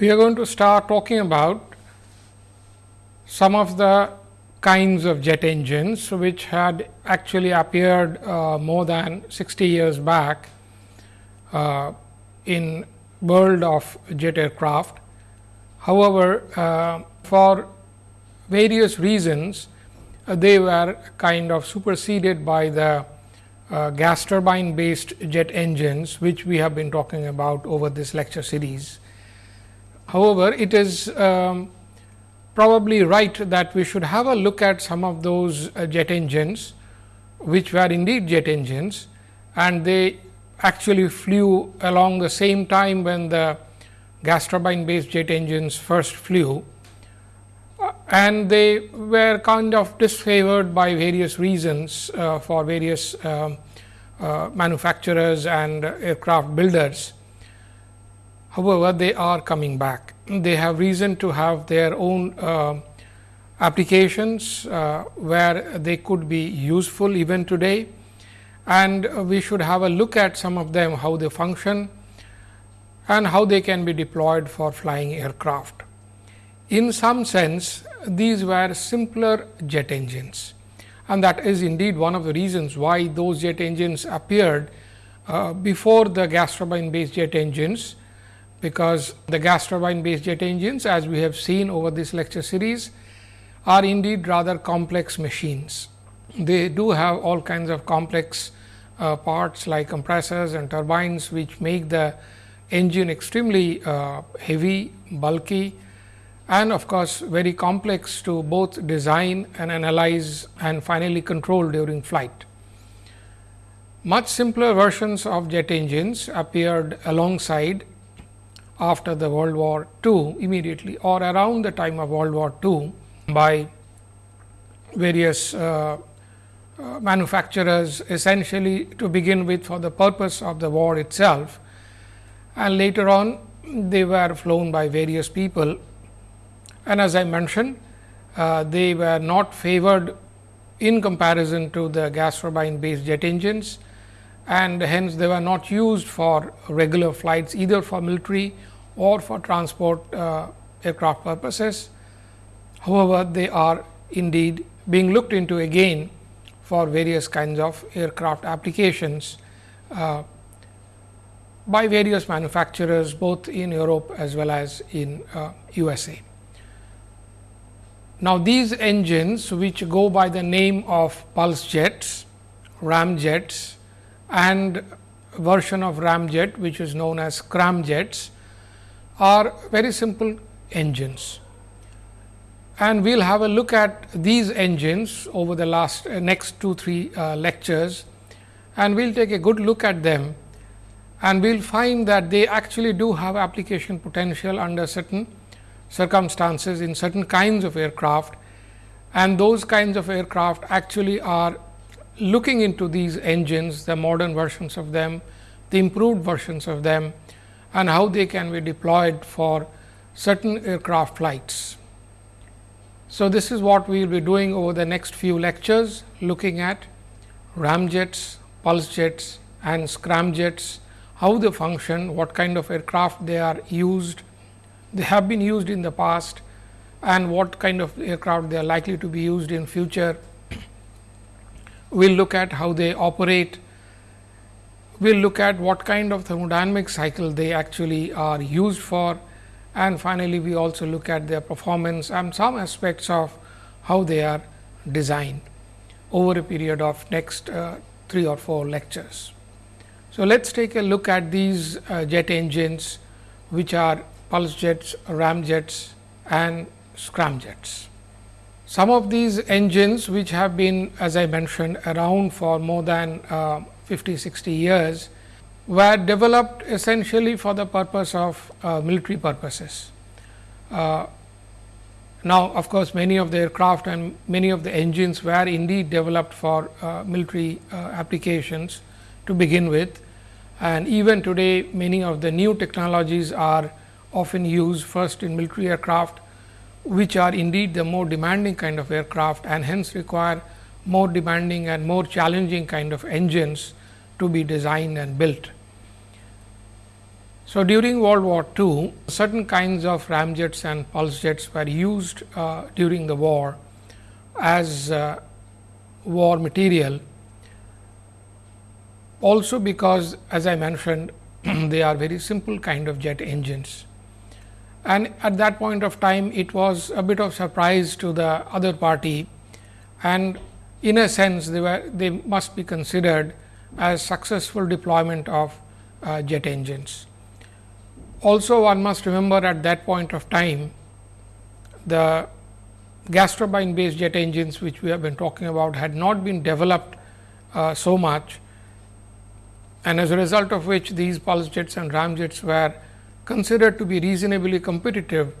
we are going to start talking about some of the kinds of jet engines, which had actually appeared uh, more than 60 years back uh, in world of jet aircraft. However, uh, for various reasons, uh, they were kind of superseded by the uh, gas turbine based jet engines, which we have been talking about over this lecture series. However, it is um, probably right that we should have a look at some of those uh, jet engines, which were indeed jet engines and they actually flew along the same time when the gas turbine based jet engines first flew uh, and they were kind of disfavored by various reasons uh, for various um, uh, manufacturers and aircraft builders. However, they are coming back. They have reason to have their own uh, applications uh, where they could be useful even today and we should have a look at some of them how they function and how they can be deployed for flying aircraft. In some sense these were simpler jet engines and that is indeed one of the reasons why those jet engines appeared uh, before the gas turbine based jet engines because the gas turbine based jet engines as we have seen over this lecture series are indeed rather complex machines. They do have all kinds of complex uh, parts like compressors and turbines, which make the engine extremely uh, heavy, bulky and of course, very complex to both design and analyze and finally control during flight. Much simpler versions of jet engines appeared alongside after the World War II immediately or around the time of World War II by various uh, uh, manufacturers essentially to begin with for the purpose of the war itself. And later on they were flown by various people. And as I mentioned uh, they were not favored in comparison to the gas turbine based jet engines and hence they were not used for regular flights either for military or for transport uh, aircraft purposes. However, they are indeed being looked into again for various kinds of aircraft applications uh, by various manufacturers both in Europe as well as in uh, USA. Now, these engines which go by the name of pulse jets, ramjets and version of ramjet which is known as scramjets are very simple engines. And we will have a look at these engines over the last uh, next 2 3 uh, lectures and we will take a good look at them and we will find that they actually do have application potential under certain circumstances in certain kinds of aircraft and those kinds of aircraft actually are looking into these engines, the modern versions of them, the improved versions of them and how they can be deployed for certain aircraft flights. So, this is what we will be doing over the next few lectures looking at ramjets, pulse jets and scramjets, how they function, what kind of aircraft they are used, they have been used in the past and what kind of aircraft they are likely to be used in future. We will look at how they operate we will look at what kind of thermodynamic cycle they actually are used for and finally, we also look at their performance and some aspects of how they are designed over a period of next uh, 3 or 4 lectures. So, let us take a look at these uh, jet engines which are pulse jets, ramjets and scramjets. Some of these engines which have been as I mentioned around for more than uh, 50, 60 years were developed essentially for the purpose of uh, military purposes. Uh, now, of course, many of the aircraft and many of the engines were indeed developed for uh, military uh, applications to begin with. And even today, many of the new technologies are often used first in military aircraft, which are indeed the more demanding kind of aircraft and hence require more demanding and more challenging kind of engines to be designed and built. So, during World War II, certain kinds of ramjets and pulse jets were used uh, during the war as uh, war material. Also, because as I mentioned they are very simple kind of jet engines. And at that point of time, it was a bit of surprise to the other party and in a sense they were they must be considered as successful deployment of uh, jet engines. Also one must remember at that point of time the gas turbine based jet engines which we have been talking about had not been developed uh, so much and as a result of which these pulse jets and ramjets were considered to be reasonably competitive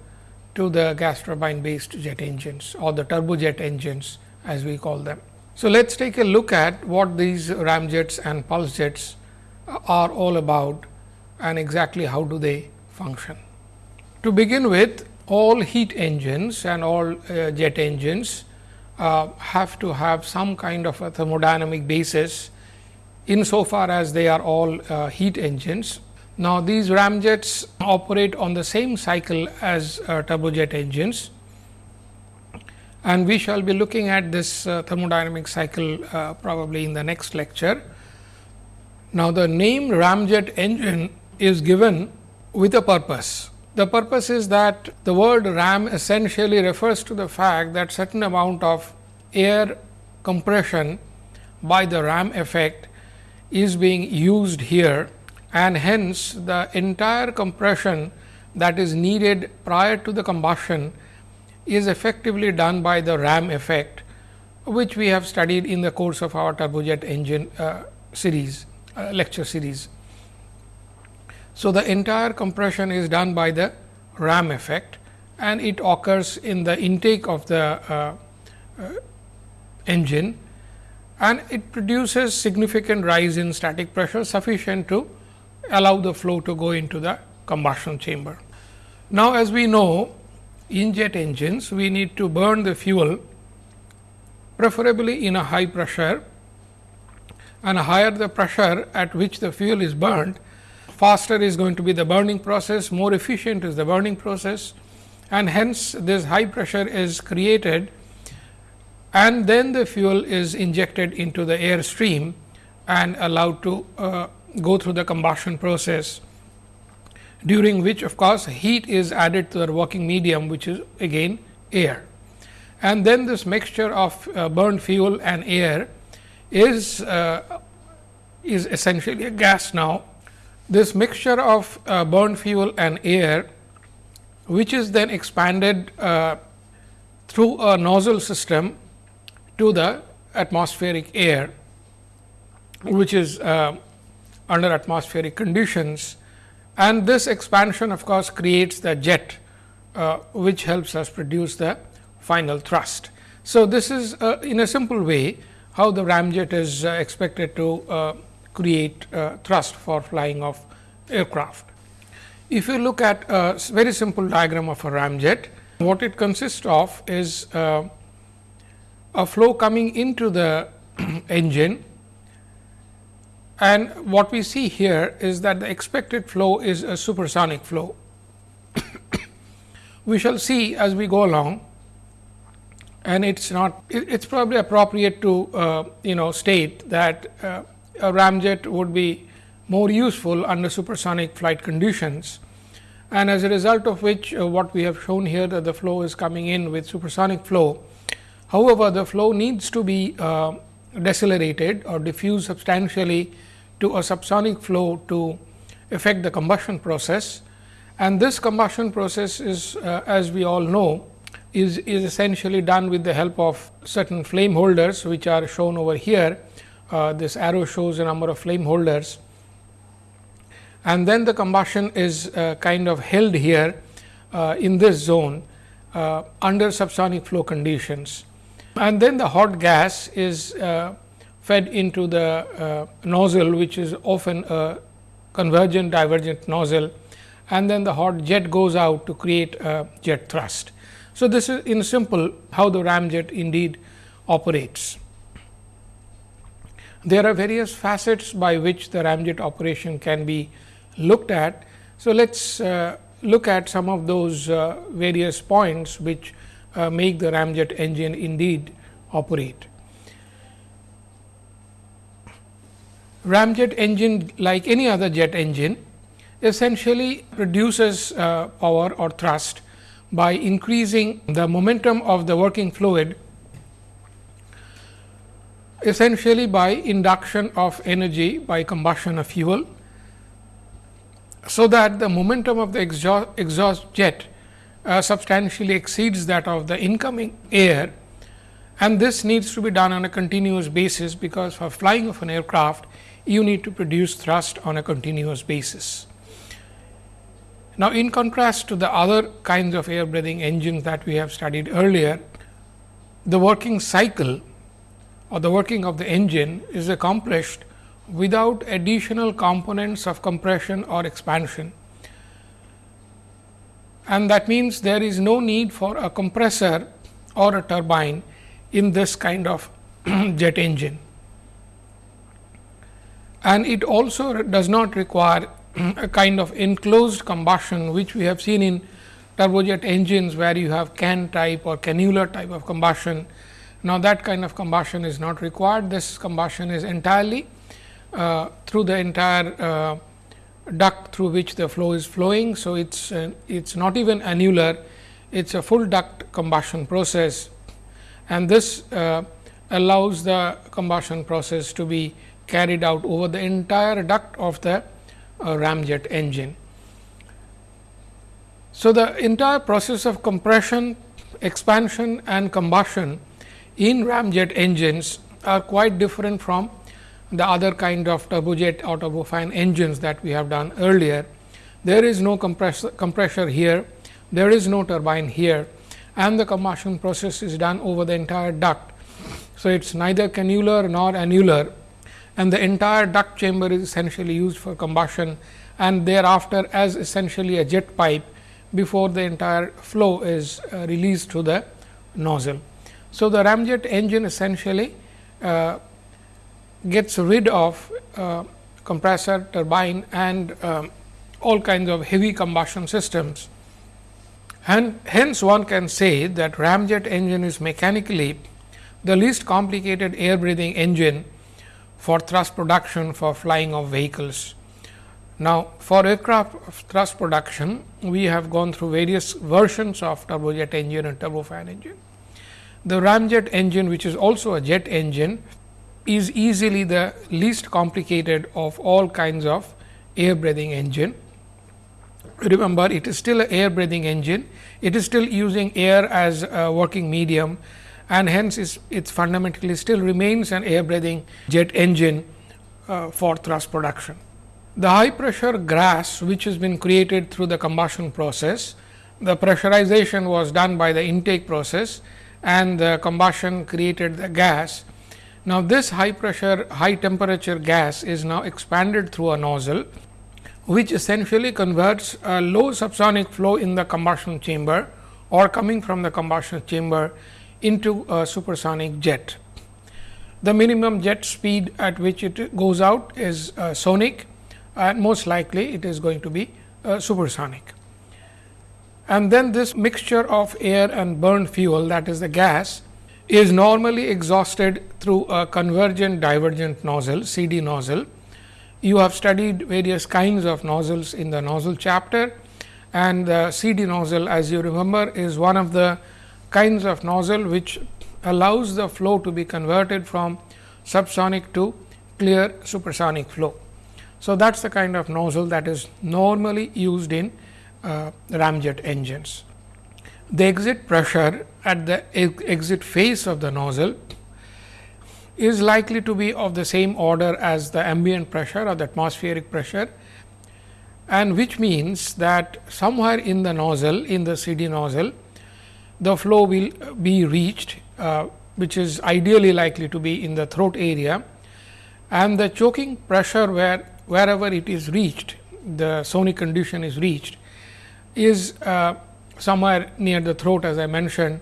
to the gas turbine based jet engines or the turbojet engines as we call them. So, let us take a look at what these ramjets and pulse jets are all about and exactly how do they function. To begin with all heat engines and all uh, jet engines uh, have to have some kind of a thermodynamic basis insofar as they are all uh, heat engines. Now, these ramjets operate on the same cycle as uh, turbojet engines and we shall be looking at this uh, thermodynamic cycle uh, probably in the next lecture. Now, the name ramjet engine is given with a purpose. The purpose is that the word ram essentially refers to the fact that certain amount of air compression by the ram effect is being used here and hence the entire compression that is needed prior to the combustion is effectively done by the ram effect which we have studied in the course of our turbojet engine uh, series uh, lecture series. So, the entire compression is done by the ram effect and it occurs in the intake of the uh, uh engine and it produces significant rise in static pressure sufficient to allow the flow to go into the combustion chamber. Now, as we know in jet engines we need to burn the fuel preferably in a high pressure and higher the pressure at which the fuel is burned faster is going to be the burning process more efficient is the burning process and hence this high pressure is created and then the fuel is injected into the air stream and allowed to uh, go through the combustion process during which of course, heat is added to the working medium which is again air. And then this mixture of uh, burned fuel and air is, uh, is essentially a gas now. This mixture of uh, burned fuel and air which is then expanded uh, through a nozzle system to the atmospheric air, which is uh, under atmospheric conditions. And this expansion of course, creates the jet, uh, which helps us produce the final thrust. So, this is uh, in a simple way how the ramjet is uh, expected to uh, create uh, thrust for flying of aircraft. If you look at a very simple diagram of a ramjet, what it consists of is a flow coming into the engine and what we see here is that the expected flow is a supersonic flow. we shall see as we go along. And it is not it is probably appropriate to uh, you know state that uh, a ramjet would be more useful under supersonic flight conditions. And as a result of which uh, what we have shown here that the flow is coming in with supersonic flow. However, the flow needs to be uh, decelerated or diffuse substantially to a subsonic flow to affect the combustion process. And this combustion process is uh, as we all know is, is essentially done with the help of certain flame holders, which are shown over here. Uh, this arrow shows a number of flame holders and then the combustion is uh, kind of held here uh, in this zone uh, under subsonic flow conditions and then the hot gas is uh, fed into the uh, nozzle which is often a convergent divergent nozzle and then the hot jet goes out to create a jet thrust. So, this is in simple how the ramjet indeed operates. There are various facets by which the ramjet operation can be looked at. So, let us uh, look at some of those uh, various points which uh, make the ramjet engine indeed operate. Ramjet engine like any other jet engine essentially produces uh, power or thrust by increasing the momentum of the working fluid essentially by induction of energy by combustion of fuel. So, that the momentum of the exhaust, exhaust jet uh, substantially exceeds that of the incoming air and this needs to be done on a continuous basis, because for flying of an aircraft you need to produce thrust on a continuous basis. Now, in contrast to the other kinds of air breathing engines that we have studied earlier, the working cycle or the working of the engine is accomplished without additional components of compression or expansion. And that means, there is no need for a compressor or a turbine in this kind of jet engine. And it also does not require a kind of enclosed combustion, which we have seen in turbojet engines, where you have can type or cannular type of combustion. Now, that kind of combustion is not required. This combustion is entirely uh, through the entire uh, duct through which the flow is flowing. So, it is uh, it's not even annular, it is a full duct combustion process and this uh, allows the combustion process to be carried out over the entire duct of the uh, ramjet engine. So, the entire process of compression, expansion and combustion in ramjet engines are quite different from the other kind of turbojet or turbofan engines that we have done earlier. There is no compressor, compressor here, there is no turbine here and the combustion process is done over the entire duct. So, it is neither cannular nor annular and the entire duct chamber is essentially used for combustion and thereafter as essentially a jet pipe before the entire flow is uh, released to the nozzle. So, the ramjet engine essentially uh, gets rid of uh, compressor, turbine and um, all kinds of heavy combustion systems. And hence, one can say that ramjet engine is mechanically the least complicated air breathing engine for thrust production for flying of vehicles. Now, for aircraft thrust production, we have gone through various versions of turbojet engine and turbofan engine. The ramjet engine, which is also a jet engine, is easily the least complicated of all kinds of air breathing engine. Remember, it is still an air breathing engine, it is still using air as a working medium and hence it fundamentally still remains an air breathing jet engine uh, for thrust production. The high pressure gas which has been created through the combustion process, the pressurization was done by the intake process and the combustion created the gas now, this high pressure high temperature gas is now expanded through a nozzle, which essentially converts a low subsonic flow in the combustion chamber or coming from the combustion chamber into a supersonic jet. The minimum jet speed at which it goes out is uh, sonic and most likely it is going to be uh, supersonic. And then this mixture of air and burned fuel that is the gas is normally exhausted through a convergent divergent nozzle CD nozzle. You have studied various kinds of nozzles in the nozzle chapter and the CD nozzle as you remember is one of the kinds of nozzle which allows the flow to be converted from subsonic to clear supersonic flow. So, that is the kind of nozzle that is normally used in uh, ramjet engines the exit pressure at the exit face of the nozzle is likely to be of the same order as the ambient pressure or the atmospheric pressure and which means that somewhere in the nozzle in the CD nozzle the flow will be reached uh, which is ideally likely to be in the throat area and the choking pressure where wherever it is reached the sonic condition is reached is uh, somewhere near the throat as I mentioned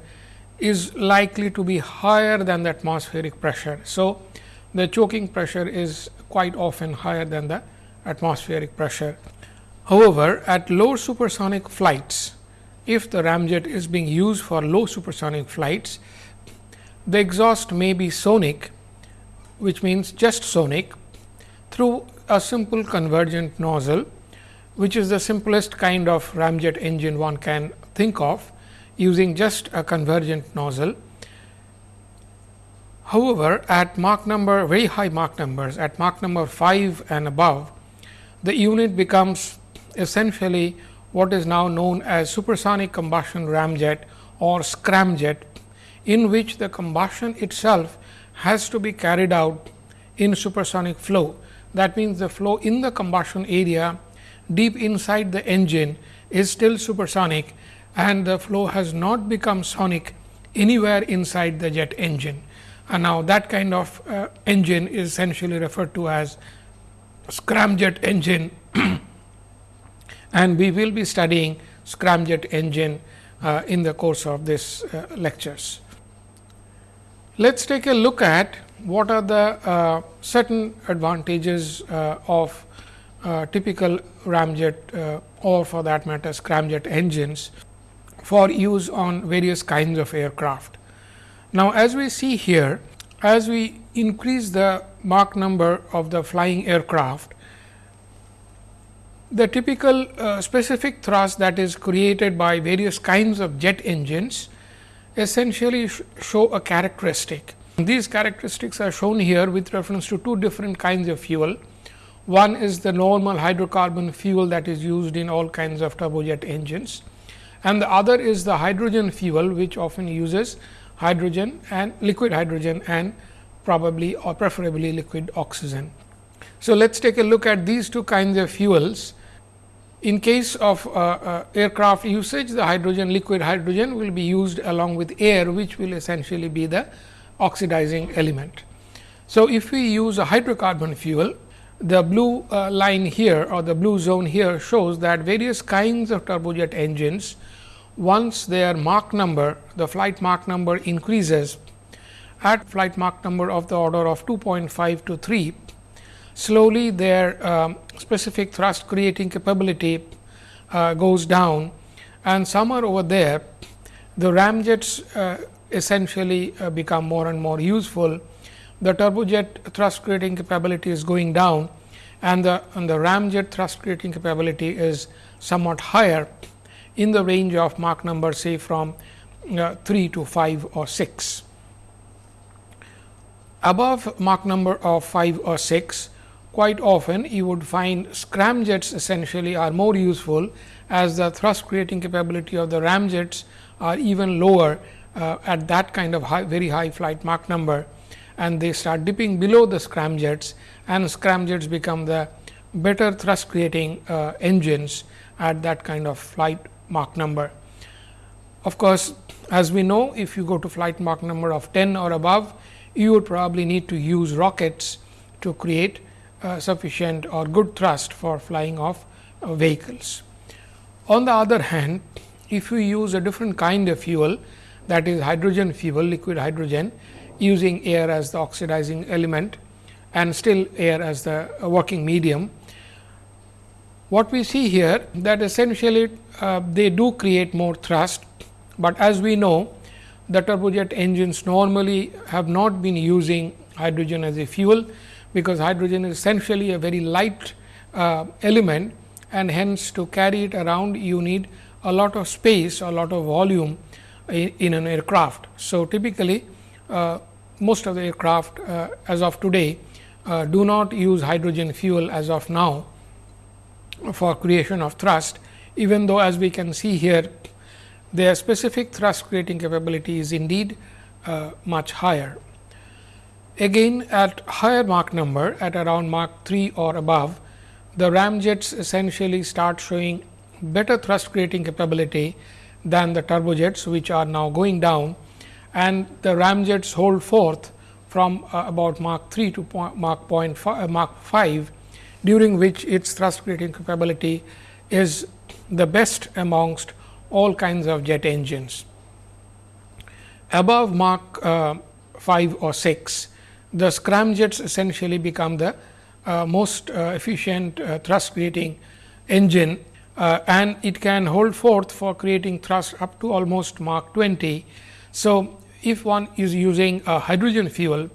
is likely to be higher than the atmospheric pressure. So, the choking pressure is quite often higher than the atmospheric pressure. However, at low supersonic flights, if the ramjet is being used for low supersonic flights, the exhaust may be sonic, which means just sonic through a simple convergent nozzle, which is the simplest kind of ramjet engine one can think of using just a convergent nozzle. However, at Mach number very high Mach numbers at Mach number 5 and above, the unit becomes essentially what is now known as supersonic combustion ramjet or scramjet in which the combustion itself has to be carried out in supersonic flow. That means, the flow in the combustion area deep inside the engine is still supersonic and the flow has not become sonic anywhere inside the jet engine. And now, that kind of uh, engine is essentially referred to as scramjet engine and we will be studying scramjet engine uh, in the course of this uh, lectures. Let us take a look at what are the uh, certain advantages uh, of uh, typical ramjet uh, or for that matter scramjet engines for use on various kinds of aircraft. Now, as we see here as we increase the Mach number of the flying aircraft, the typical uh, specific thrust that is created by various kinds of jet engines essentially sh show a characteristic. These characteristics are shown here with reference to two different kinds of fuel. One is the normal hydrocarbon fuel that is used in all kinds of turbojet engines and the other is the hydrogen fuel which often uses hydrogen and liquid hydrogen and probably or preferably liquid oxygen. So, let us take a look at these two kinds of fuels in case of uh, uh, aircraft usage, the hydrogen liquid hydrogen will be used along with air, which will essentially be the oxidizing element. So, if we use a hydrocarbon fuel, the blue uh, line here or the blue zone here shows that various kinds of turbojet engines, once their Mach number, the flight Mach number increases at flight Mach number of the order of 2.5 to 3, slowly their um, specific thrust creating capability uh, goes down and somewhere over there the ramjets uh, essentially uh, become more and more useful. The turbojet thrust creating capability is going down and the, and the ramjet thrust creating capability is somewhat higher in the range of Mach number say from uh, 3 to 5 or 6. Above Mach number of 5 or 6, quite often you would find scramjets essentially are more useful as the thrust creating capability of the ramjets are even lower uh, at that kind of high, very high flight Mach number and they start dipping below the scramjets and scramjets become the better thrust creating uh, engines at that kind of flight Mach number. Of course, as we know if you go to flight Mach number of 10 or above, you would probably need to use rockets to create uh, sufficient or good thrust for flying of uh, vehicles. On the other hand, if you use a different kind of fuel that is hydrogen fuel, liquid hydrogen using air as the oxidizing element and still air as the uh, working medium. What we see here that essentially uh, they do create more thrust, but as we know the turbojet engines normally have not been using hydrogen as a fuel because hydrogen is essentially a very light uh, element and hence to carry it around you need a lot of space a lot of volume in, in an aircraft. So, typically uh, most of the aircraft uh, as of today uh, do not use hydrogen fuel as of now for creation of thrust even though as we can see here their specific thrust creating capability is indeed uh, much higher. Again at higher Mach number at around Mach 3 or above, the ramjets essentially start showing better thrust creating capability than the turbojets, which are now going down and the ramjets hold forth from uh, about Mach 3 to point, Mach, point five, uh, Mach 5, during which its thrust creating capability is the best amongst all kinds of jet engines. Above Mach uh, 5 or 6, the scramjets essentially become the uh, most uh, efficient uh, thrust creating engine and it can hold forth for creating thrust up to almost Mach 20. So, if one is using a hydrogen fuel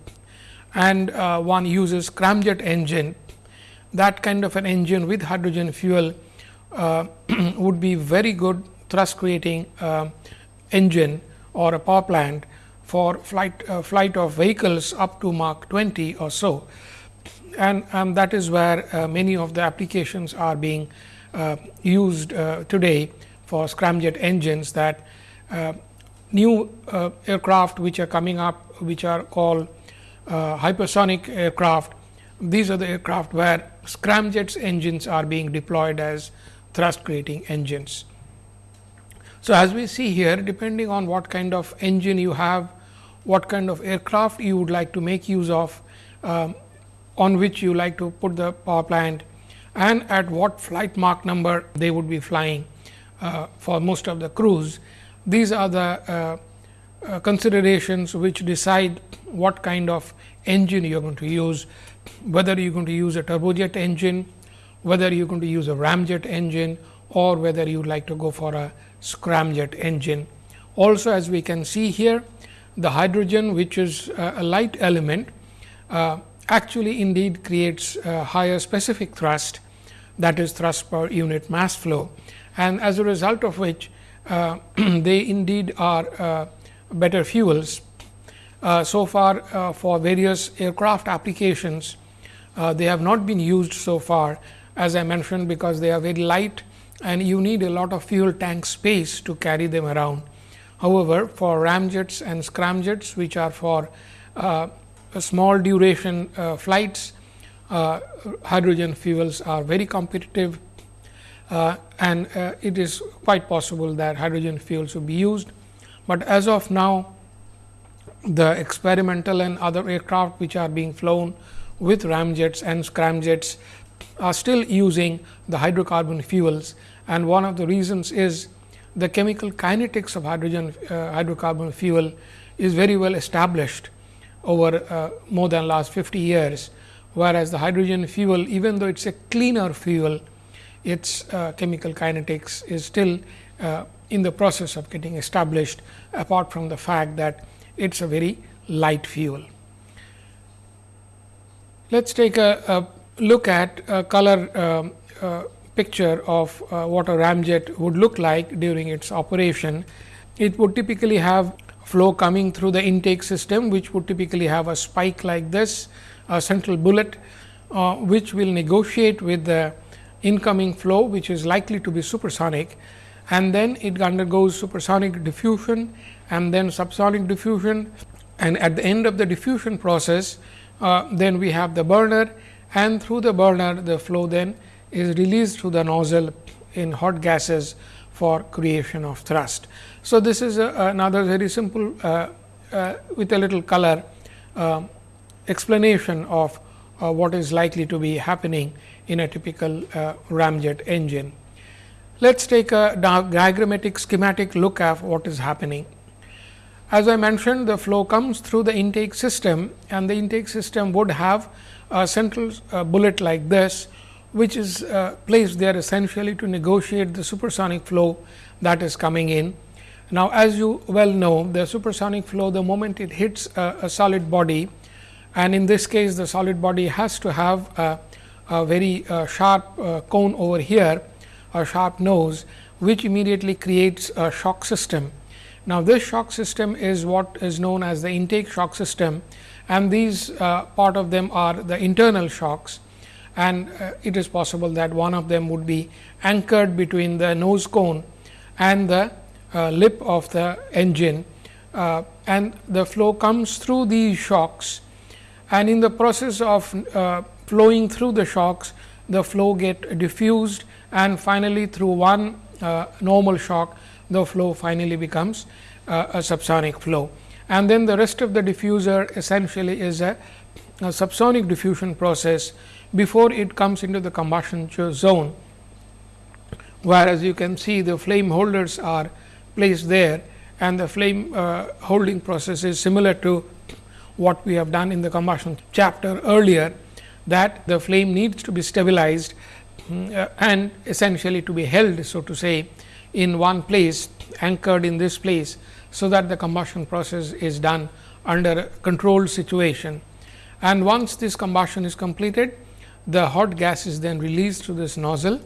and uh, one uses scramjet engine, that kind of an engine with hydrogen fuel uh, would be very good thrust creating uh, engine or a power plant for flight uh, flight of vehicles up to Mach 20 or so. And, and that is where uh, many of the applications are being uh, used uh, today for scramjet engines that new aircraft which are coming up which are called hypersonic aircraft. These are the aircraft where scramjet engines are being deployed as thrust creating engines. So, as we see here depending on what kind of engine you have, what kind of aircraft you would like to make use of, um, on which you like to put the power plant and at what flight Mach number they would be flying uh, for most of the cruise. These are the uh, uh, considerations which decide what kind of engine you are going to use, whether you are going to use a turbojet engine, whether you are going to use a ramjet engine or whether you would like to go for a scramjet engine. Also as we can see here, the hydrogen which is a light element uh, actually indeed creates higher specific thrust that is thrust per unit mass flow and as a result of which uh, they indeed are uh, better fuels. Uh, so far uh, for various aircraft applications, uh, they have not been used so far as I mentioned, because they are very light and you need a lot of fuel tank space to carry them around. However, for ramjets and scramjets which are for uh, small duration flights, uh, hydrogen fuels are very competitive uh, and uh, it is quite possible that hydrogen fuels will be used. But as of now the experimental and other aircraft which are being flown with ramjets and scramjets are still using the hydrocarbon fuels and one of the reasons is the chemical kinetics of hydrogen uh, hydrocarbon fuel is very well established over uh, more than last 50 years whereas the hydrogen fuel even though it is a cleaner fuel, its uh, chemical kinetics is still uh, in the process of getting established apart from the fact that it is a very light fuel. Let us take a, a, look at a color um, uh, picture of uh, what a ramjet would look like during its operation. It would typically have flow coming through the intake system, which would typically have a spike like this a central bullet, uh, which will negotiate with the incoming flow, which is likely to be supersonic and then it undergoes supersonic diffusion and then subsonic diffusion and at the end of the diffusion process, uh, then we have the burner and through the burner the flow then is released through the nozzle in hot gases for creation of thrust. So, this is a, another very simple uh, uh, with a little color uh, explanation of uh, what is likely to be happening in a typical uh, ramjet engine. Let us take a diagrammatic schematic look at what is happening. As I mentioned the flow comes through the intake system and the intake system would have a central uh, bullet like this, which is uh, placed there essentially to negotiate the supersonic flow that is coming in. Now, as you well know the supersonic flow the moment it hits a, a solid body and in this case the solid body has to have a, a very uh, sharp uh, cone over here a sharp nose which immediately creates a shock system. Now, this shock system is what is known as the intake shock system. And these uh, part of them are the internal shocks. And uh, it is possible that one of them would be anchored between the nose cone and the uh, lip of the engine. Uh, and the flow comes through these shocks and in the process of uh, flowing through the shocks, the flow get diffused and finally, through one uh, normal shock, the flow finally becomes uh, a subsonic flow. And then the rest of the diffuser essentially is a, a subsonic diffusion process before it comes into the combustion zone, where as you can see the flame holders are placed there and the flame uh, holding process is similar to what we have done in the combustion chapter earlier that the flame needs to be stabilized uh, and essentially to be held so to say in one place anchored in this place. So, that the combustion process is done under controlled situation and once this combustion is completed the hot gas is then released to this nozzle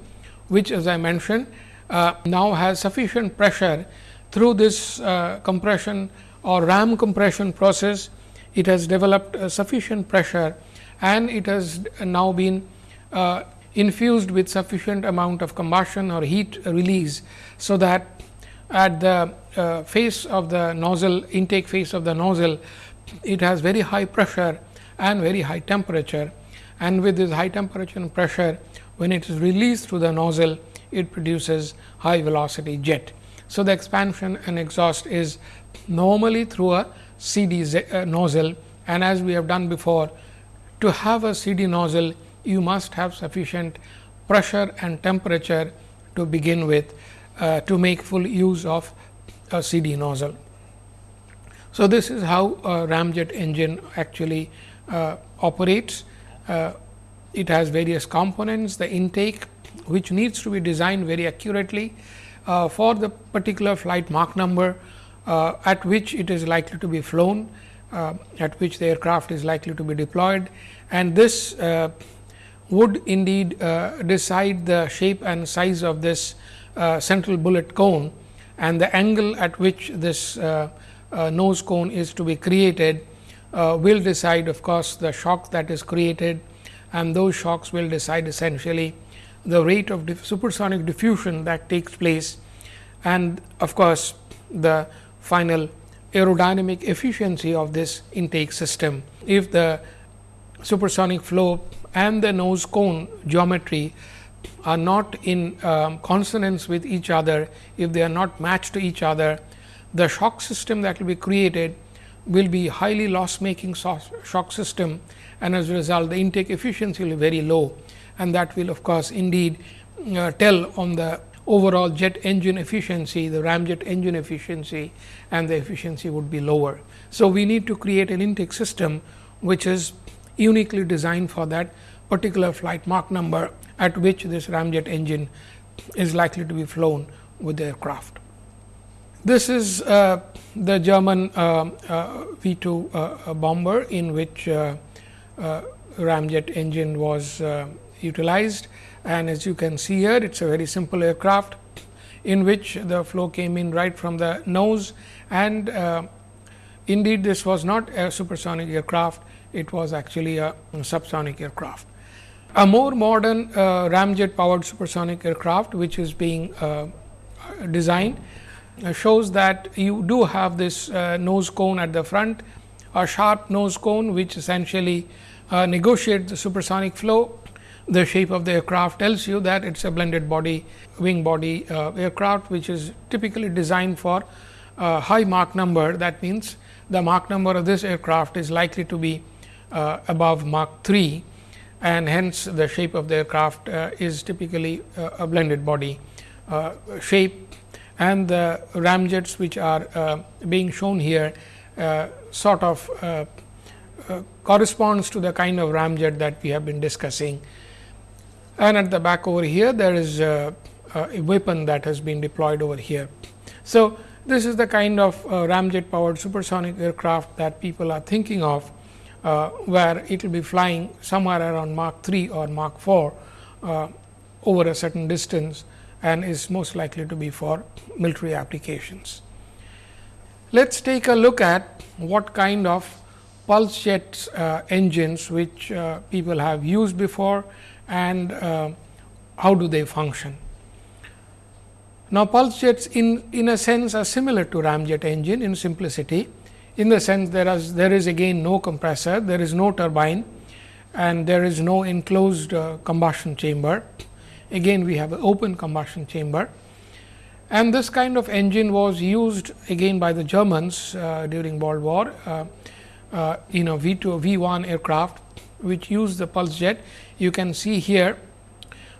which as I mentioned uh, now has sufficient pressure through this uh, compression or ram compression process it has developed sufficient pressure and it has now been uh, infused with sufficient amount of combustion or heat release. So, that at the uh, face of the nozzle intake face of the nozzle it has very high pressure and very high temperature and with this high temperature and pressure when it is released through the nozzle it produces high velocity jet. So, the expansion and exhaust is normally through a CD uh, nozzle and as we have done before to have a CD nozzle you must have sufficient pressure and temperature to begin with uh, to make full use of a CD nozzle. So, this is how a ramjet engine actually uh, operates. Uh, it has various components, the intake which needs to be designed very accurately uh, for the particular flight Mach number uh, at which it is likely to be flown, uh, at which the aircraft is likely to be deployed. And this uh, would indeed uh, decide the shape and size of this uh, central bullet cone and the angle at which this nose cone is to be created will decide of course, the shock that is created. And those shocks will decide essentially the rate of supersonic diffusion that takes place. And of course, the final aerodynamic efficiency of this intake system. If the supersonic flow and the nose cone geometry are not in um, consonance with each other, if they are not matched to each other, the shock system that will be created will be highly loss making shock system and as a result the intake efficiency will be very low and that will of course, indeed uh, tell on the overall jet engine efficiency, the ramjet engine efficiency and the efficiency would be lower. So, we need to create an intake system which is uniquely designed for that particular flight Mach number at which this ramjet engine is likely to be flown with the aircraft. This is uh, the German uh, uh, V 2 uh, bomber in which uh, uh, ramjet engine was utilized and as you can see here it is a very simple aircraft in which the flow came in right from the nose and indeed this was not a supersonic aircraft it was actually a subsonic aircraft. A more modern uh, ramjet powered supersonic aircraft which is being uh, designed uh, shows that you do have this uh, nose cone at the front, a sharp nose cone which essentially uh, negotiates the supersonic flow. The shape of the aircraft tells you that it is a blended body wing body uh, aircraft which is typically designed for high Mach number. That means, the Mach number of this aircraft is likely to be above Mach 3 and hence the shape of the aircraft uh, is typically uh, a blended body uh, shape and the ramjets which are being shown here sort of corresponds to the kind of ramjet that we have been discussing. And at the back over here there is a, a weapon that has been deployed over here. So, this is the kind of uh, ramjet powered supersonic aircraft that people are thinking of uh, where it will be flying somewhere around Mach 3 or Mach 4 uh, over a certain distance and is most likely to be for military applications. Let us take a look at what kind of pulse jet uh, engines which uh, people have used before and uh, how do they function. Now, pulse jets in, in a sense are similar to ramjet engine in simplicity in the sense there is there is again no compressor, there is no turbine and there is no enclosed uh, combustion chamber. Again we have an open combustion chamber and this kind of engine was used again by the Germans uh, during World War uh, uh, in a V 2 V 1 aircraft which used the pulse jet. You can see here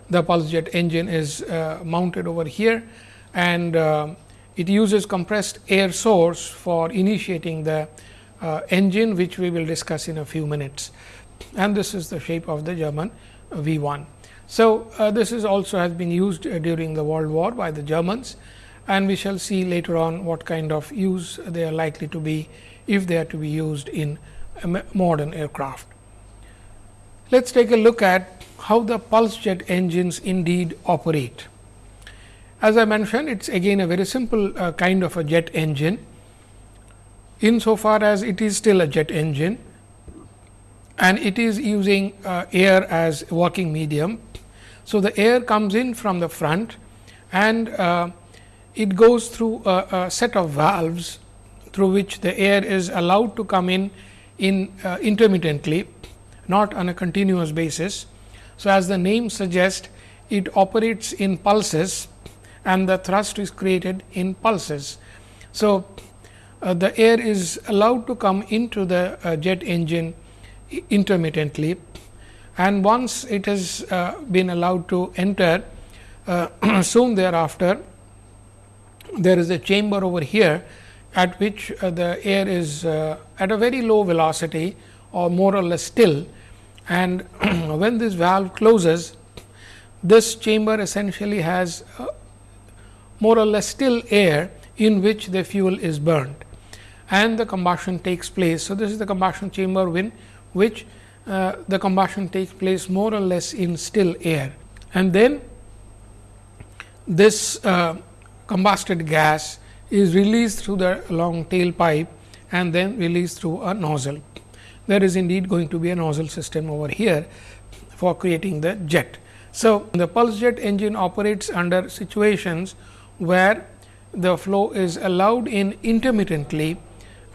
the pulse jet engine is uh, mounted over here and uh, it uses compressed air source for initiating the uh, engine which we will discuss in a few minutes and this is the shape of the German V 1. So, uh, this is also has been used uh, during the World War by the Germans and we shall see later on what kind of use they are likely to be if they are to be used in modern aircraft. Let us take a look at how the pulse jet engines indeed operate. As I mentioned, it is again a very simple uh, kind of a jet engine, insofar as it is still a jet engine and it is using uh, air as working medium. So, the air comes in from the front and uh, it goes through a, a, set of valves through which the air is allowed to come in in uh, intermittently not on a continuous basis. So, as the name suggests it operates in pulses and the thrust is created in pulses. So, uh, the air is allowed to come into the uh, jet engine intermittently and once it has uh, been allowed to enter uh, soon thereafter there is a chamber over here at which uh, the air is uh, at a very low velocity or more or less still and when this valve closes this chamber essentially has more or less still air in which the fuel is burned and the combustion takes place. So, this is the combustion chamber in which uh, the combustion takes place more or less in still air and then this uh, combusted gas is released through the long tail pipe and then released through a nozzle. There is indeed going to be a nozzle system over here for creating the jet. So, the pulse jet engine operates under situations where the flow is allowed in intermittently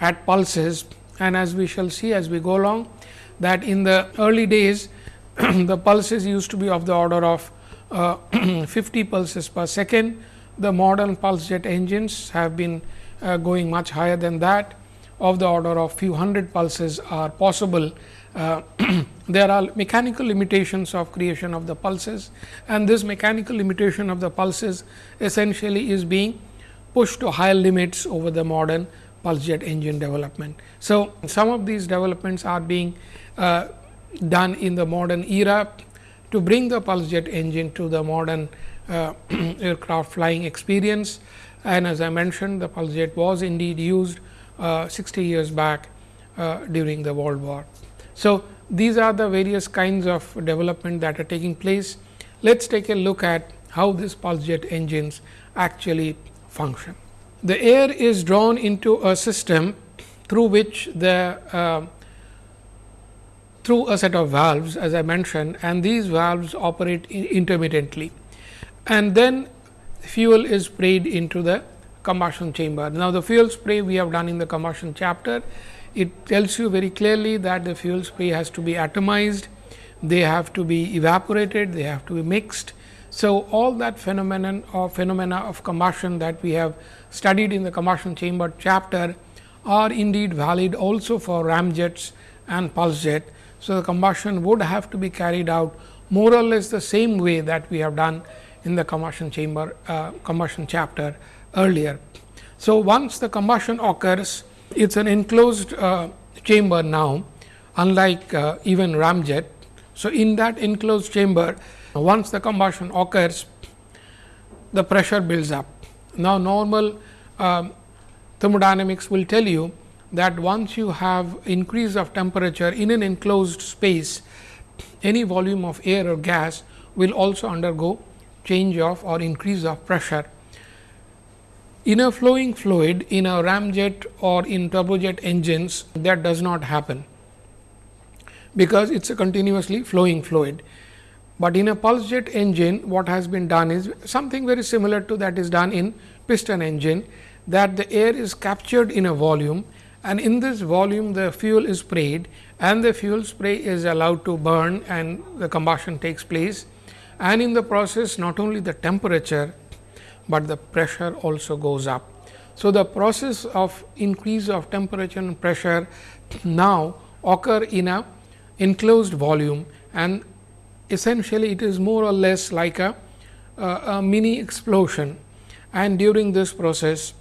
at pulses and as we shall see as we go along that in the early days the pulses used to be of the order of uh, 50 pulses per second. The modern pulse jet engines have been uh, going much higher than that of the order of few hundred pulses are possible. Uh, there are mechanical limitations of creation of the pulses and this mechanical limitation of the pulses essentially is being pushed to higher limits over the modern pulse jet engine development. So, some of these developments are being uh, done in the modern era to bring the pulse jet engine to the modern uh, aircraft flying experience. And as I mentioned, the pulse jet was indeed used 60 years back uh, during the World War. So, these are the various kinds of development that are taking place. Let us take a look at how these pulse jet engines actually function. The air is drawn into a system through which the uh, through a set of valves as I mentioned and these valves operate intermittently and then fuel is sprayed into the combustion chamber. Now, the fuel spray we have done in the combustion chapter, it tells you very clearly that the fuel spray has to be atomized, they have to be evaporated, they have to be mixed. So, all that phenomenon or phenomena of combustion that we have studied in the combustion chamber chapter are indeed valid also for ramjets and pulse jet so, the combustion would have to be carried out more or less the same way that we have done in the combustion chamber uh, combustion chapter earlier. So, once the combustion occurs it is an enclosed uh, chamber now unlike uh, even ramjet. So, in that enclosed chamber once the combustion occurs the pressure builds up. Now, normal um, thermodynamics will tell you that once you have increase of temperature in an enclosed space, any volume of air or gas will also undergo change of or increase of pressure. In a flowing fluid, in a ramjet or in turbojet engines, that does not happen, because it is a continuously flowing fluid. But in a pulse jet engine, what has been done is something very similar to that is done in piston engine, that the air is captured in a volume and in this volume the fuel is sprayed and the fuel spray is allowed to burn and the combustion takes place and in the process not only the temperature, but the pressure also goes up. So, the process of increase of temperature and pressure now occur in a enclosed volume and essentially it is more or less like a, a, a mini explosion and during this process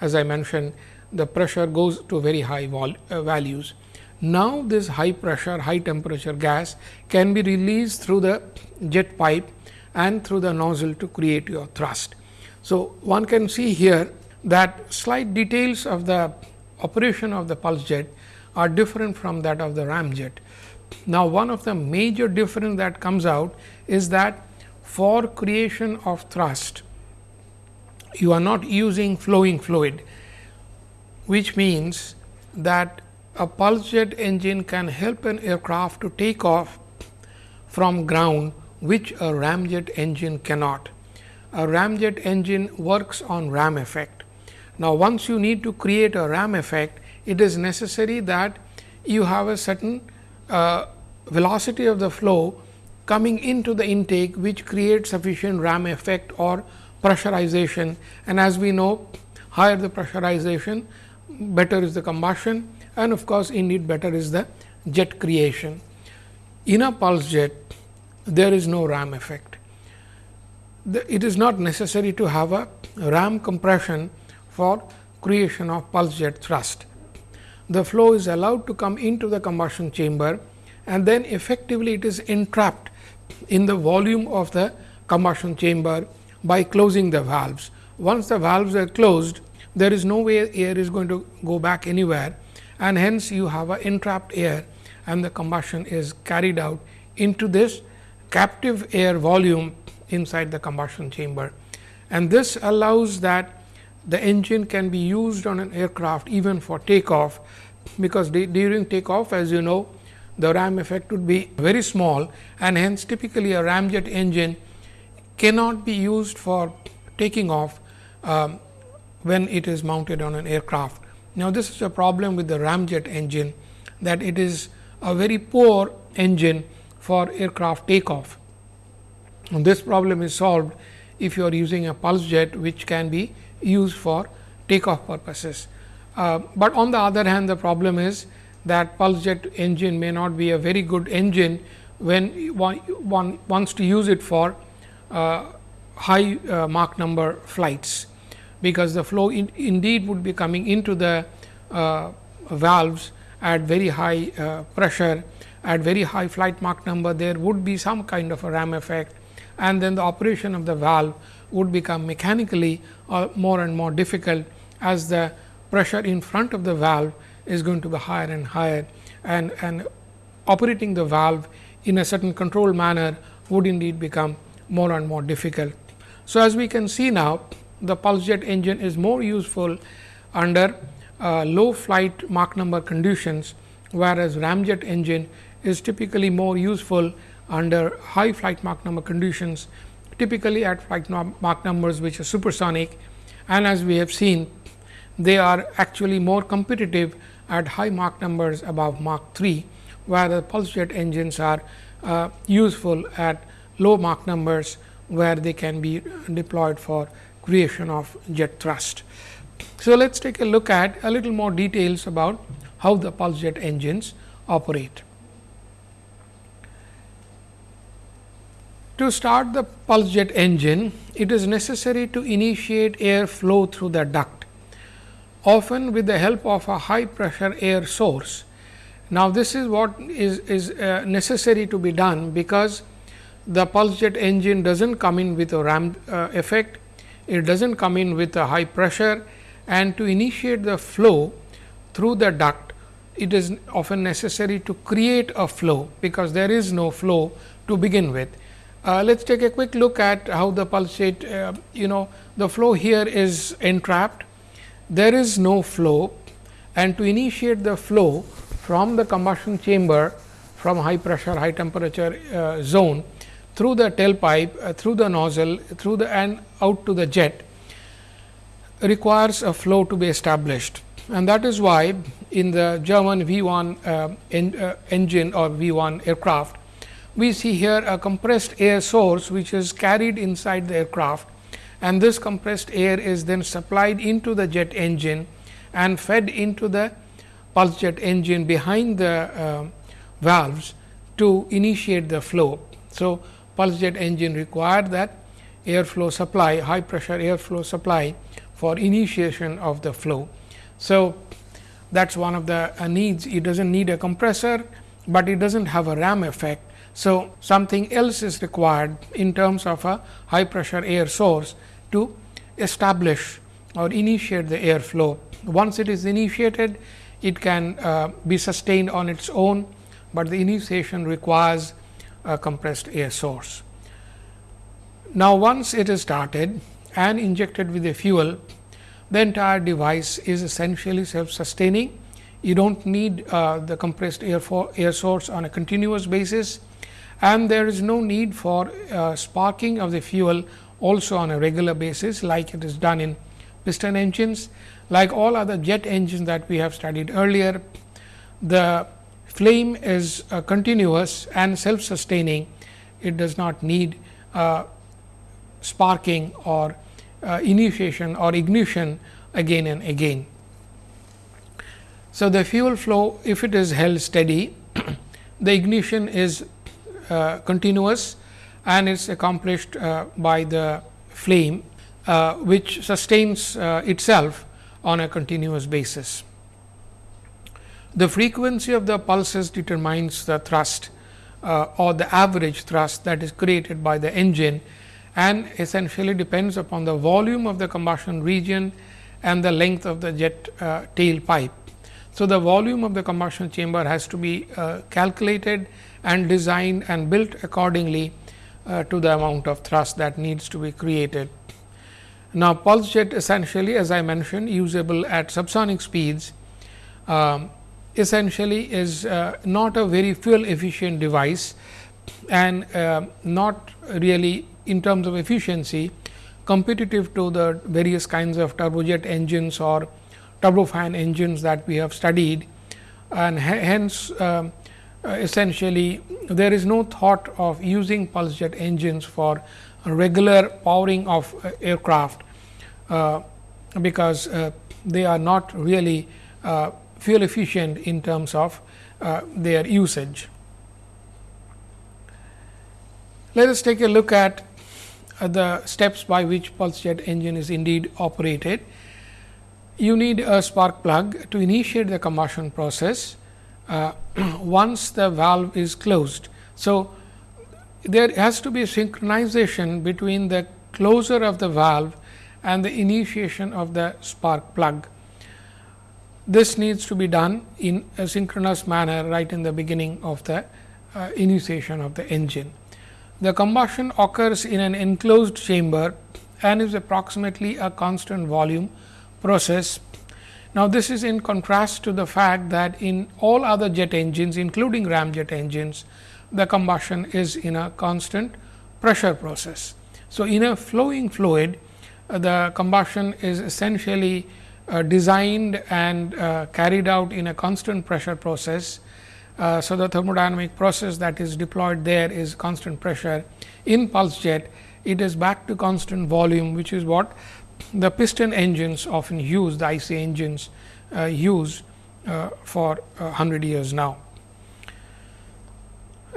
as I mentioned the pressure goes to very high uh, values. Now, this high pressure, high temperature gas can be released through the jet pipe and through the nozzle to create your thrust. So, one can see here that slight details of the operation of the pulse jet are different from that of the ramjet. Now, one of the major difference that comes out is that for creation of thrust, you are not using flowing fluid, which means that a pulse jet engine can help an aircraft to take off from ground, which a ramjet engine cannot. A ramjet engine works on ram effect. Now, once you need to create a ram effect, it is necessary that you have a certain uh, velocity of the flow coming into the intake, which creates sufficient ram effect or pressurization. And as we know, higher the pressurization, better is the combustion and of course, indeed better is the jet creation. In a pulse jet, there is no ram effect. The, it is not necessary to have a ram compression for creation of pulse jet thrust. The flow is allowed to come into the combustion chamber and then effectively it is entrapped in the volume of the combustion chamber by closing the valves. Once the valves are closed, there is no way air is going to go back anywhere and hence you have a entrapped air and the combustion is carried out into this captive air volume inside the combustion chamber. And this allows that the engine can be used on an aircraft even for takeoff, because during takeoff as you know the ram effect would be very small and hence typically a ramjet engine cannot be used for taking off um, when it is mounted on an aircraft. Now, this is a problem with the ramjet engine that it is a very poor engine for aircraft takeoff. And this problem is solved if you are using a pulse jet which can be used for takeoff purposes. Uh, but on the other hand the problem is that pulse jet engine may not be a very good engine when one, wants to use it for uh, high uh, Mach number flights because the flow in, indeed would be coming into the uh, valves at very high uh, pressure at very high flight Mach number there would be some kind of a ram effect and then the operation of the valve would become mechanically uh, more and more difficult as the pressure in front of the valve is going to be higher and higher and, and operating the valve in a certain controlled manner would indeed become more and more difficult. So, as we can see now the pulse jet engine is more useful under uh, low flight Mach number conditions, whereas ramjet engine is typically more useful under high flight Mach number conditions, typically at flight Mach numbers which are supersonic and as we have seen they are actually more competitive at high Mach numbers above Mach 3, where the pulse jet engines are uh, useful at low Mach numbers, where they can be deployed for creation of jet thrust. So, let us take a look at a little more details about how the pulse jet engines operate. To start the pulse jet engine, it is necessary to initiate air flow through the duct, often with the help of a high pressure air source. Now, this is what is, is uh, necessary to be done, because the pulse jet engine does not come in with a ram uh, effect, it does not come in with a high pressure and to initiate the flow through the duct, it is often necessary to create a flow, because there is no flow to begin with. Uh, let us take a quick look at how the pulse jet, uh, you know, the flow here is entrapped. There is no flow and to initiate the flow from the combustion chamber from high pressure, high temperature uh, zone through the tailpipe, uh, through the nozzle, through the and out to the jet requires a flow to be established. And that is why in the German V 1 uh, en, uh, engine or V 1 aircraft, we see here a compressed air source which is carried inside the aircraft and this compressed air is then supplied into the jet engine and fed into the pulse jet engine behind the uh, valves to initiate the flow. So, pulse jet engine require that airflow supply high pressure airflow supply for initiation of the flow. So, that is one of the uh, needs. It does not need a compressor, but it does not have a ram effect. So, something else is required in terms of a high pressure air source to establish or initiate the airflow. Once it is initiated, it can uh, be sustained on its own, but the initiation requires a compressed air source. Now, once it is started and injected with the fuel, the entire device is essentially self sustaining. You do not need uh, the compressed air, for air source on a continuous basis and there is no need for uh, sparking of the fuel also on a regular basis like it is done in piston engines. Like all other jet engines that we have studied earlier, the flame is uh, continuous and self sustaining. It does not need uh, sparking or uh, initiation or ignition again and again. So, the fuel flow if it is held steady, the ignition is continuous and is accomplished uh, by the flame uh, which sustains itself on a continuous basis. The frequency of the pulses determines the thrust uh, or the average thrust that is created by the engine and essentially depends upon the volume of the combustion region and the length of the jet uh, tailpipe. So, the volume of the combustion chamber has to be uh, calculated and designed and built accordingly uh, to the amount of thrust that needs to be created. Now, pulse jet essentially as I mentioned usable at subsonic speeds um, essentially is uh, not a very fuel efficient device and uh, not really in terms of efficiency competitive to the various kinds of turbojet engines or turbofan engines that we have studied and hence uh, essentially there is no thought of using pulse jet engines for regular powering of uh, aircraft, uh, because uh, they are not really uh, fuel efficient in terms of uh, their usage. Let us take a look at the steps by which pulse jet engine is indeed operated. You need a spark plug to initiate the combustion process uh, once the valve is closed. So, there has to be synchronization between the closure of the valve and the initiation of the spark plug. This needs to be done in a synchronous manner right in the beginning of the uh, initiation of the engine. The combustion occurs in an enclosed chamber and is approximately a constant volume process now, this is in contrast to the fact that in all other jet engines including ramjet engines, the combustion is in a constant pressure process. So, in a flowing fluid, uh, the combustion is essentially uh, designed and uh, carried out in a constant pressure process. Uh, so, the thermodynamic process that is deployed there is constant pressure. In pulse jet, it is back to constant volume, which is what the piston engines often use the IC engines uh, use uh, for 100 years now.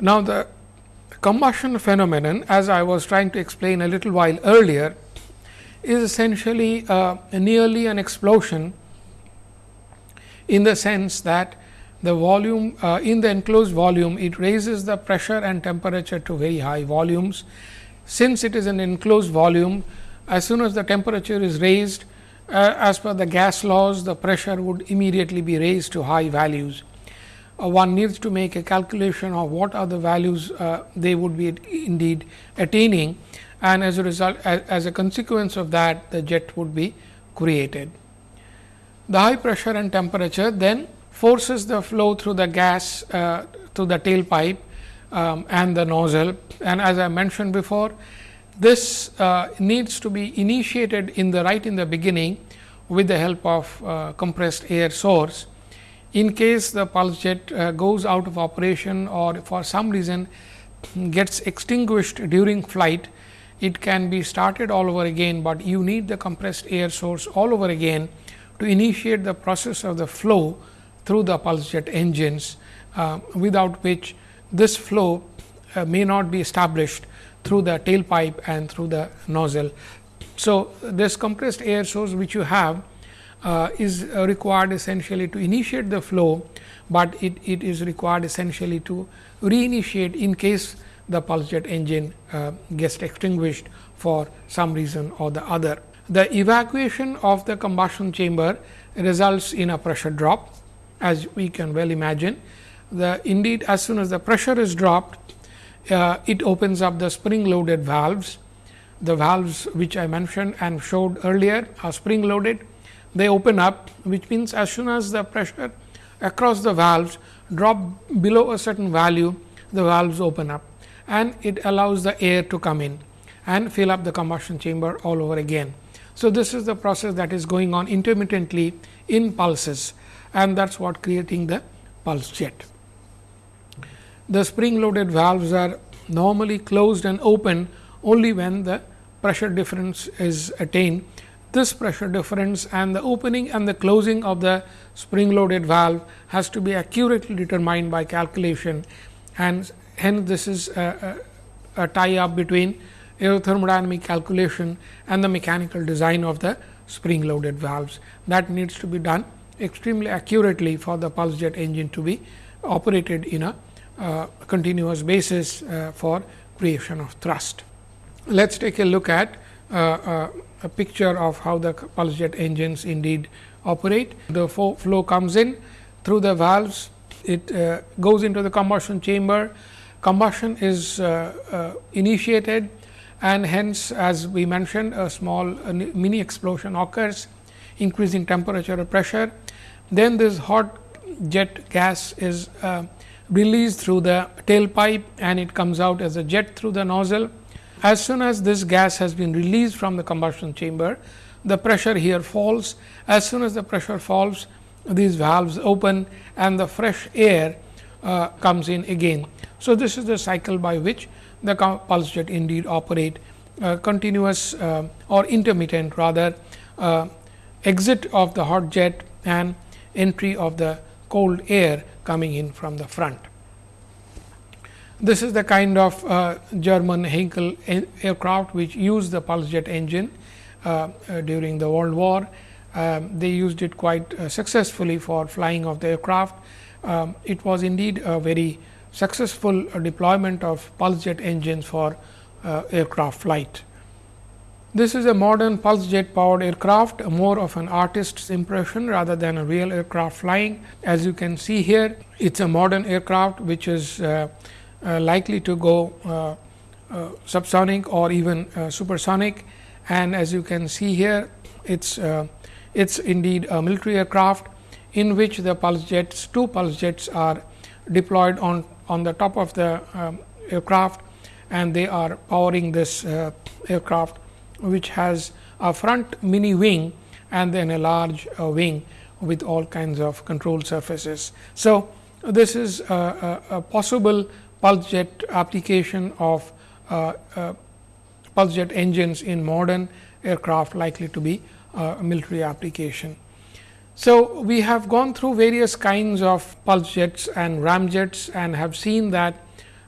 Now, the combustion phenomenon as I was trying to explain a little while earlier is essentially uh, nearly an explosion in the sense that the volume uh, in the enclosed volume it raises the pressure and temperature to very high volumes. Since it is an enclosed volume as soon as the temperature is raised uh, as per the gas laws the pressure would immediately be raised to high values. Uh, one needs to make a calculation of what are the values uh, they would be indeed attaining and as a result as, as, a consequence of that the jet would be created. The high pressure and temperature then forces the flow through the gas uh, through the tailpipe um, and the nozzle and as I mentioned before this uh, needs to be initiated in the right in the beginning with the help of uh, compressed air source. In case the pulse jet uh, goes out of operation or for some reason gets extinguished during flight, it can be started all over again, but you need the compressed air source all over again to initiate the process of the flow through the pulse jet engines, uh, without which this flow uh, may not be established through the tailpipe and through the nozzle. So, this compressed air source which you have uh, is required essentially to initiate the flow, but it, it is required essentially to reinitiate in case the pulse jet engine uh, gets extinguished for some reason or the other. The evacuation of the combustion chamber results in a pressure drop as we can well imagine. The indeed as soon as the pressure is dropped, uh, it opens up the spring loaded valves. The valves which I mentioned and showed earlier are spring loaded. They open up which means as soon as the pressure across the valves drop below a certain value, the valves open up and it allows the air to come in and fill up the combustion chamber all over again. So, this is the process that is going on intermittently in pulses and that is what creating the pulse jet. The spring loaded valves are normally closed and open only when the pressure difference is attained. This pressure difference and the opening and the closing of the spring loaded valve has to be accurately determined by calculation and hence this is a, a, a tie up between aerothermodynamic calculation and the mechanical design of the spring loaded valves. That needs to be done extremely accurately for the pulse jet engine to be operated in a uh, continuous basis uh, for creation of thrust. Let us take a look at uh, uh, a picture of how the pulse jet engines indeed operate. The flow comes in through the valves, it goes into the combustion chamber, combustion is initiated and hence as we mentioned a small mini explosion occurs increasing temperature or pressure. Then this hot jet gas is uh, released through the tailpipe and it comes out as a jet through the nozzle. As soon as this gas has been released from the combustion chamber, the pressure here falls. As soon as the pressure falls, these valves open and the fresh air uh, comes in again. So, this is the cycle by which the pulse jet indeed operate uh, continuous uh, or intermittent rather uh, exit of the hot jet and entry of the cold air coming in from the front. This is the kind of uh, German Heinkel aircraft which used the pulse jet engine uh, uh, during the World War. Um, they used it quite uh, successfully for flying of the aircraft. Um, it was indeed a very successful deployment of pulse jet engines for uh, aircraft flight. This is a modern pulse jet powered aircraft, more of an artist's impression rather than a real aircraft flying. As you can see here, it is a modern aircraft which is uh, uh, likely to go uh, uh subsonic or even uh, supersonic. And as you can see here, it's uh, it's indeed a military aircraft in which the pulse jets, two pulse jets are deployed on on the top of the um, aircraft and they are powering this aircraft which has a front mini wing and then a large uh, wing with all kinds of control surfaces. So, this is a, a, a possible pulse jet application of uh, uh, pulse jet engines in modern aircraft likely to be a military application. So, we have gone through various kinds of pulse jets and ramjets and have seen that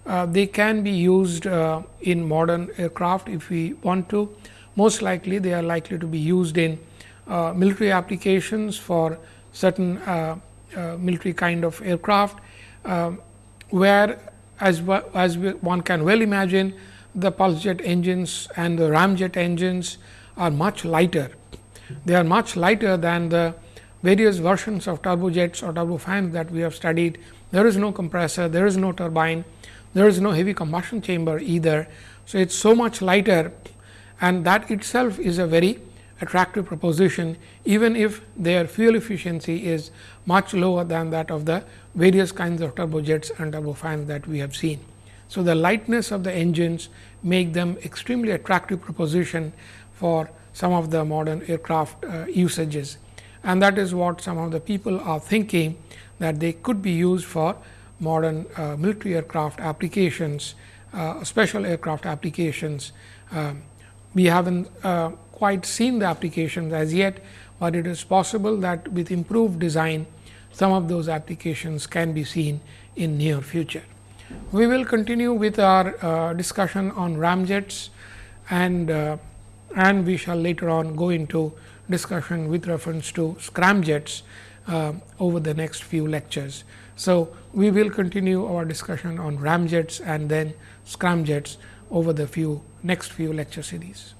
uh, they can be used uh, in modern aircraft if we want to most likely they are likely to be used in uh, military applications for certain uh, uh, military kind of aircraft, um, where as, as one can well imagine the pulse jet engines and the ramjet engines are much lighter. They are much lighter than the various versions of turbojets or turbofans that we have studied. There is no compressor, there is no turbine, there is no heavy combustion chamber either. So, it is so much lighter and that itself is a very attractive proposition even if their fuel efficiency is much lower than that of the various kinds of turbojets and turbofans that we have seen. So, the lightness of the engines make them extremely attractive proposition for some of the modern aircraft uh, usages and that is what some of the people are thinking that they could be used for modern uh, military aircraft applications, uh, special aircraft applications. Um, we haven't uh, quite seen the applications as yet, but it is possible that with improved design some of those applications can be seen in near future. We will continue with our uh, discussion on ramjets and uh, and we shall later on go into discussion with reference to scramjets uh, over the next few lectures. So, we will continue our discussion on ramjets and then scramjets over the few next few lecture series.